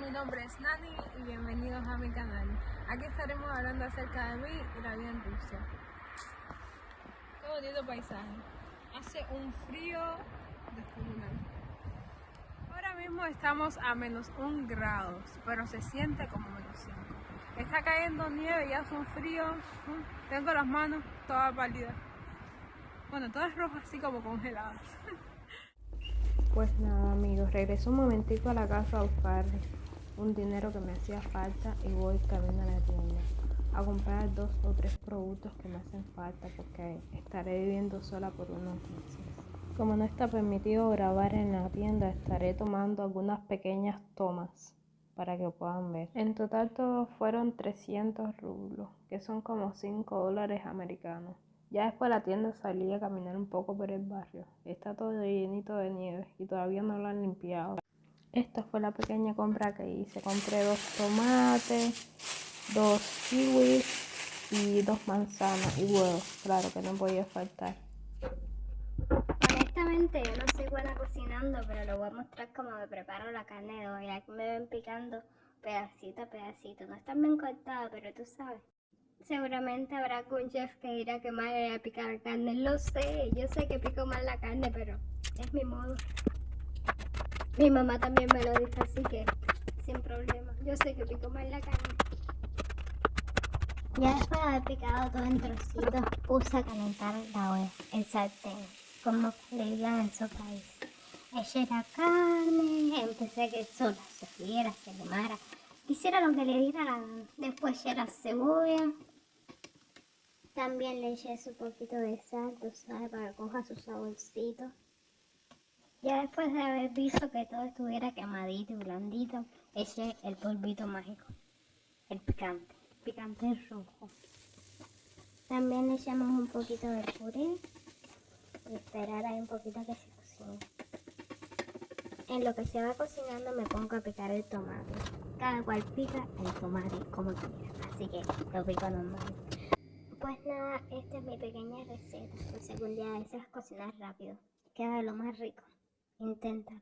mi nombre es Nani y bienvenidos a mi canal. Aquí estaremos hablando acerca de mí y la vida en Rusia. Qué bonito paisaje. Hace un frío descomunal. Ahora mismo estamos a menos un grado, pero se siente como menos 5. Está cayendo nieve y hace un frío. Mm, tengo las manos todas pálidas. Bueno, todas rojas así como congeladas. Pues nada amigos, regreso un momentico a la casa a buscar un dinero que me hacía falta y voy camino a la tienda a comprar dos o tres productos que me hacen falta porque estaré viviendo sola por unos meses. Como no está permitido grabar en la tienda, estaré tomando algunas pequeñas tomas para que puedan ver. En total todos fueron 300 rublos, que son como 5 dólares americanos. Ya después de la tienda salí a caminar un poco por el barrio. Está todo llenito de nieve y todavía no lo han limpiado. Esta fue la pequeña compra que hice. Compré dos tomates, dos kiwis y dos manzanas y huevos. Claro que no podía faltar. Honestamente yo no soy buena cocinando, pero lo voy a mostrar cómo me preparo la carne de hoy. Aquí me ven picando pedacito a pedacito. No están bien cortadas, pero tú sabes. Seguramente habrá algún chef que dirá que mal era picar carne. Lo sé, yo sé que pico mal la carne, pero es mi modo. Mi mamá también me lo dice, así que sin problema. Yo sé que pico mal la carne. Ya después de haber picado todo en trocitos, puse a calentar la olla, el sartén, como le digan en su país. Eché la carne, empecé a que sola se friera, se quemara, hiciera lo que le diera la gana. Después la cebolla, también le eché su poquito de sal, tú sabes, para que coja su saborcito. Ya después de haber visto que todo estuviera quemadito y blandito, eché el polvito mágico, el picante picante rojo. También le echamos un poquito de puré y esperar ahí un poquito que se cocine. En lo que se va cocinando me pongo a picar el tomate cada cual pica el tomate como quiera, así que lo pico normal. Pues nada, esta es mi pequeña receta, por si algún día deseas cocinar rápido, queda lo más rico, inténtalo.